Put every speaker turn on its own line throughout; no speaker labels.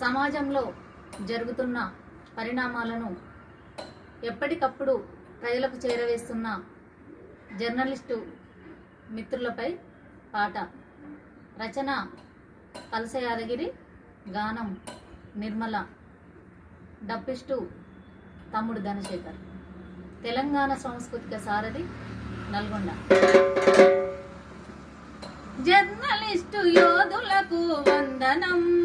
సమాజంలో జరుగుతున్న పరిణామాలను ఎప్పటికప్పుడు ప్రజలకు చేరవేస్తున్న జర్నలిస్టు మిత్రులపై పాట. రచన కలస యాదగిరి గానం నిర్మల డప్పిస్టు తమ్ముడు ధనశేఖర్. తెలంగాణ సాంస్కృతిక సారథి నల్గొండ. జర్నలిస్టు యోధులకు వందనం.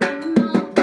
Mama.